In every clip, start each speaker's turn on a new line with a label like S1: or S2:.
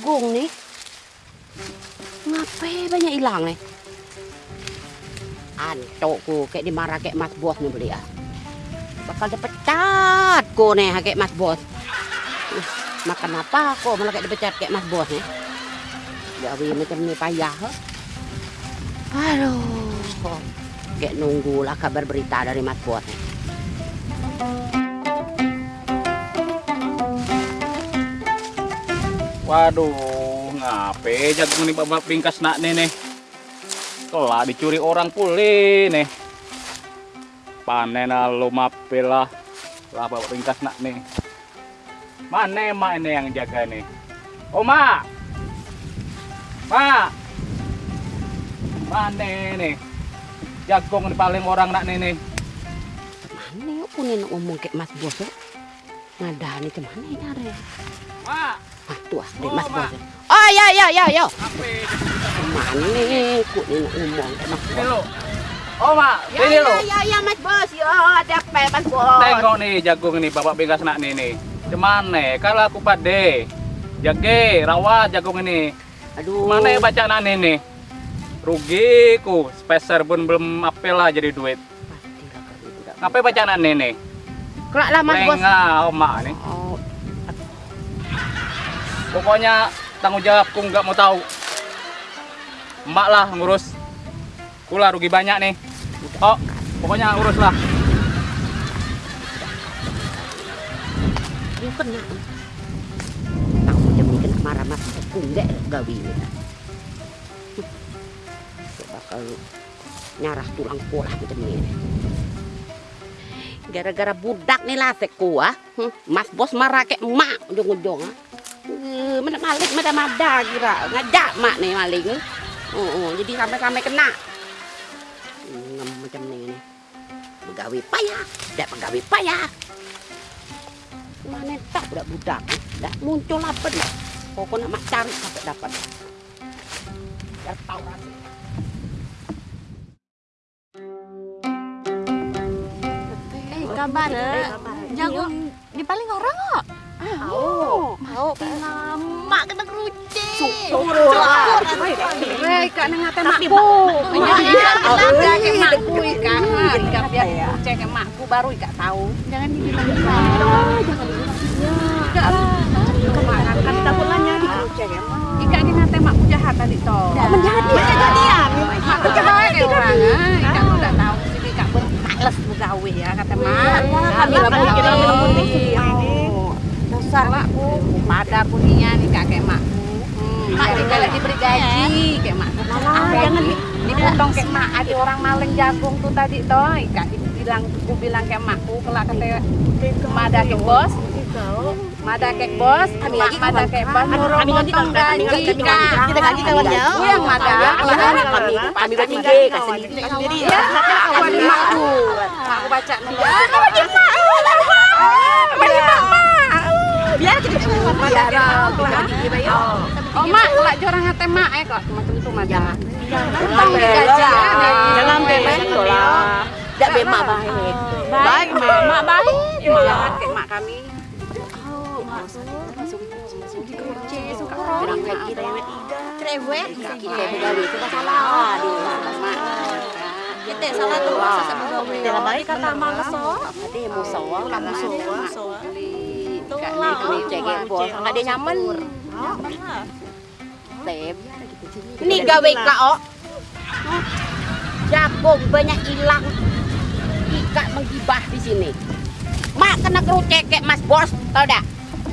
S1: jagung nih. Ngapain ya banyak hilang nih? Antukku kayak dimarah kayak mas bos nih beli ya. Bakal dipecat ku nih ah, kayak mas bos. Uh, makan apa kok malah kayak dipecat kayak mas bos nih. Jawi macam ni payah. Ah. Aduh. Kayak nunggulah kabar berita dari mas bos nih.
S2: Waduh, ngape jagung nih bapak pingkas nak nih nih. Kelak dicuri orang pulih nih. Panen lo mape lah. Lah bapak pingkas nak nih. Mana emak ini yang jaga nih? Oh mak. Mak. Mana nih? Jagung nih paling orang nak nih nih.
S1: Mana punya nak ngomong kayak mas bos. Ngadani ke mana ya nyari?
S2: Mak.
S1: Ah, deh
S2: Oh,
S1: mas
S2: Mak.
S1: bos. Oh ya ya ya ya. Nih? Ku nih ngomong kayak mas
S2: Ini
S1: bos.
S2: Oh mak,
S1: Ya
S2: ini
S1: ya
S2: lo.
S1: ya ya mas bos. Yo ada apa mas bos?
S2: Tengok nih jagung ini bapak bengkas nak nih nih. Cuman kalau aku pade, jage rawat jagung ini.
S1: Aduh.
S2: Mana ya baca nak nih nih? Rugi ku, speser pun belum apel lah jadi duit. Ngapain baca nak nih nih?
S1: Kelak lah mas bos.
S2: Lengah omak nih.
S1: Oh,
S2: Pokoknya tanggung jawabku nggak mau tahu. Emak lah ngurus. Kula rugi banyak nih. Oh, pokoknya urus lah.
S1: kena marah mas aku nyarah tulang ini. Gara-gara budak nih lah seku ah. Hmm, Mas bos marah kayak emak ujung-ujung ah. Mana malik, mana mada kira ngajak mak nih maling. Oh, oh, jadi sampai-sampai kena. Hmm, macam ni nih. Pegawai payah, dak pegawai payah. Mana tak budak budak, dah muncul apa dah. Pokoknya mak cari sampai dapat. Dah tahu rasa.
S3: Eh, kabar jagung Weh, kak nengate makku. Menjaga ke makku ikan. Ikan biar kucing ke makku baru ikan tahu. Jangan dibilang Enggak lah. Kemarin kan takut nanya di kucing ya. Ikan di ngate makku jahat tadi toh.
S1: Menjadi.
S3: Kejadian. Mak jahat orang. ah. Tuh udah tahu sini ikan bermales begawe ya kata mak.
S1: kami lah pun kita sih.
S3: Oh. Dasar makku. Pada kayak makku. Mak juga diberi gaji kayak makku. jangan di- dipotong kayak mak. Ada orang maling jagung tuh tadi toh. Kak bilang, aku bilang kayak makku. Kelak kata Mada kayak bos. Mada kayak bos. Mak
S1: lagi
S3: Mada kayak bos.
S1: Lagi
S3: potong gaji
S1: lagi lagi. Kita gaji kawan ya.
S3: Aku yang Mada.
S1: Kami kami bertiga kasih sendiri.
S3: Iya, kawan makku. Aku baca nomor.
S1: Biar kita
S3: Mada.
S1: Oh.
S3: Mak, kelak jorang ngate mak eh kok macam itu mak.
S1: Jangan.
S3: Bang gaji ya.
S1: Jangan bebek lah. Tidak bemak baik.
S3: Baik, mak, mak baik. Jahat kayak mak kami.
S1: Bilang kayak kita cerewet. Kita pegawai itu masalah di mak.
S3: Kita salah tuh masa sebelum
S1: Dalam baik kata
S3: mangso.
S1: Ada musawa, lah musawa. Nggak ada nyaman. Tep. Ini gawe kau. Jagung banyak hilang. Ikat menggibah di sini. Mak kena kerucek kayak mas bos, tau dah?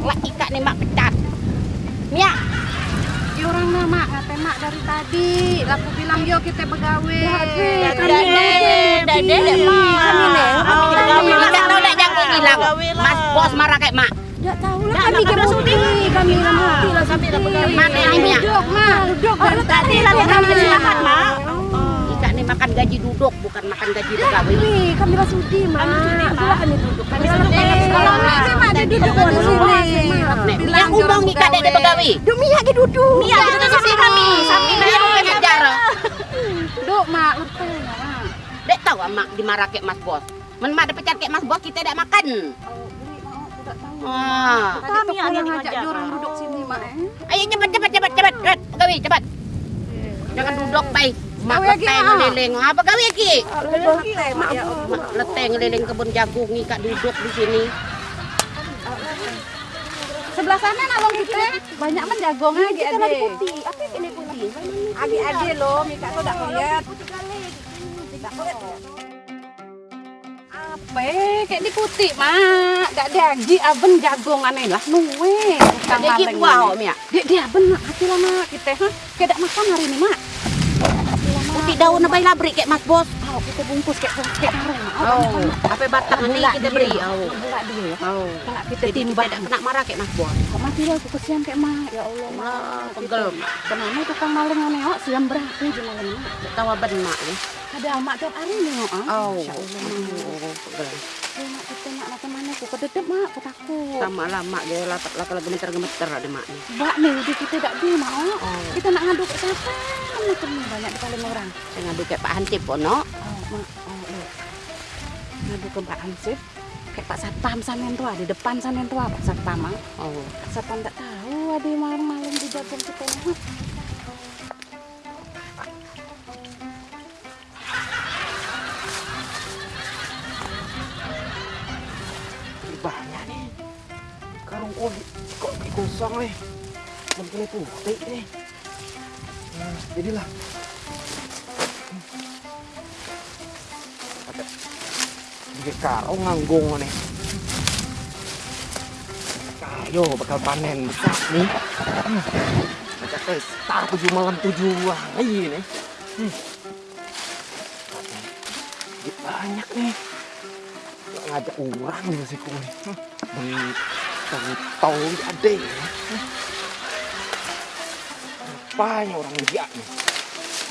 S1: Lah ikat nih mak pecat. Mia,
S3: Di orang nama ngate mak dari tadi. Laku bilang yo kita begawe.
S1: Dede, dede, mak. Kami nih, kami. Tidak tahu jagung hilang. Mas bos marah kayak mak.
S3: Enggak tahu lah kami sudi. Kami lah mati lah kami begawe.
S1: Mana ini?
S3: Duduk mak, duduk dari tadi lah
S1: kami
S3: kami
S1: silakan, Mak. Nih makan gaji duduk, bukan makan gaji pegawai.
S3: Nih, kami lah sudi mak. Kami sudi mak. Kami duduk. Kami sudi. Kalau nanti mak ada duduk di sini.
S1: Mia ngomong ikat dede pegawai.
S3: Mia ke duduk.
S1: Duduk di sini kami. Sampai Mia mau ngajar.
S3: Duk mak, urteng mak.
S1: Dek tahu ah, mak dimarah kayak mas bos. Men mak dipecat kayak mas bos kita tidak makan.
S3: Oh, tidak tahu.
S1: Wah.
S3: Tadi tuh pulang ngajak orang duduk sini mak. eh.
S1: Ayo cepat cepat cepat cepat cepat pegawai cepat. Jangan duduk bay. Mak leteng ngeliling. Apa gawe ki?
S3: Mak ya
S1: Mak leteng ngeliling kebun jagung ni kak duduk di sini.
S3: Sebelah sana nalong kita banyak men jagung lagi
S1: Kita
S3: ade.
S1: lagi putih. Apa ini putih?
S3: Agi ade lo, Mika tuh tak lihat. Apa? Kayak di putih, Mak. Gak dagi aben jagung aneh lah. Nuwe.
S1: Ada buah
S3: ini.
S1: om ya.
S3: Dia dia aben mak. Hati lah mak kita. Hah? Kayak makan hari ini mak.
S1: Putih daun apa labrik kayak Mas Bos.
S3: Oh, kita bungkus kayak kayak karung.
S1: Oh, apa batang ni kita
S3: dia.
S1: beri. Oh.
S3: Belak dia.
S1: Oh.
S3: Belak kita timbang.
S1: tidak kena marah kayak Mas Bos.
S3: Kok mati lah aku kesian kayak mak. Ya Allah mak.
S1: Wah, pegel.
S3: Kenapa tukang maling aneh oh siam berapa malam mak.
S1: Tawa benak ni.
S3: Ada mak tiap hari nih oh. ah. Insya Allah mak.
S1: Oh, pegel.
S3: Mak kita mak nak ke mana? Aku kededep mak. Aku takut.
S1: Sama lah mak dia lapak lagi gemeter-gemeter ada mak ni.
S3: Mbak nih udah kita tak di mak. Kita nak ngadu ke siapa? Ni banyak paling orang.
S1: Saya ngadu kayak Pak Hansip ono.
S3: Mak. Oh, iya. Ngadu ke Pak Hansip. Kayak Pak Satpam sana tua di depan sana tua Pak Satpam. ah.
S1: Oh.
S3: Pak Satpam tak tahu ada malam-malam di jagung kita.
S4: Banyak nih karung kok kok kosong nih mungkin itu putih nih nah, jadilah di karung nganggung nih kayo bakal panen besar nih Hmm. Macam pesta tujuh malam tujuh hari nih hmm. Banyak nih Nggak ngajak orang nih si nih Hmm. Tahu-tahu ada ya. Apanya orang dia nih?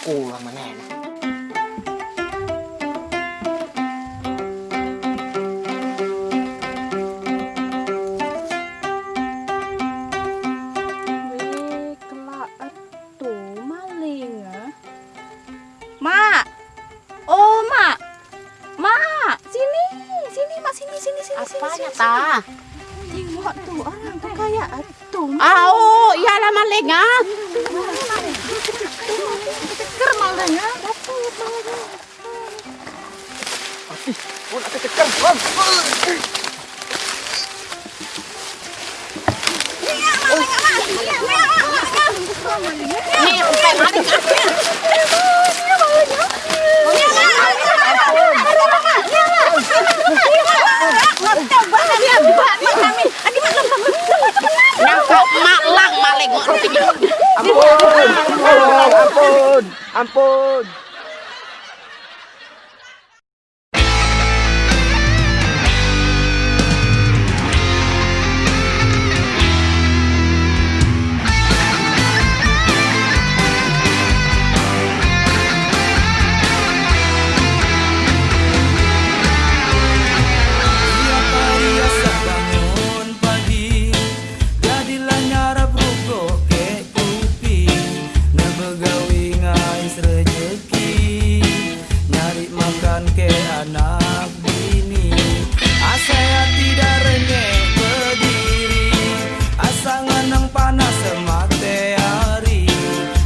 S4: Kurang mana.
S3: Mak. Oh, Mak. Mak, sini. Sini, Mak, sini, sini, sini.
S1: Apanya
S3: sini,
S1: ta?
S3: Tengok tuh orang tuh kayak itu.
S1: Ah, oh, iyalah maling ah.
S3: Ih. Bang.
S4: Maling mak. Ampun, ampun, ampun,
S1: ampun. gawi ngais nyari makan ke anak bini.
S4: Asa tidak renyek berdiri.
S5: Asangan nganang panas semate hari.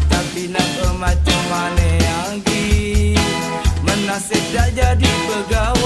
S5: Tapi nak emat mana yang gi Menasih jadi pegawai.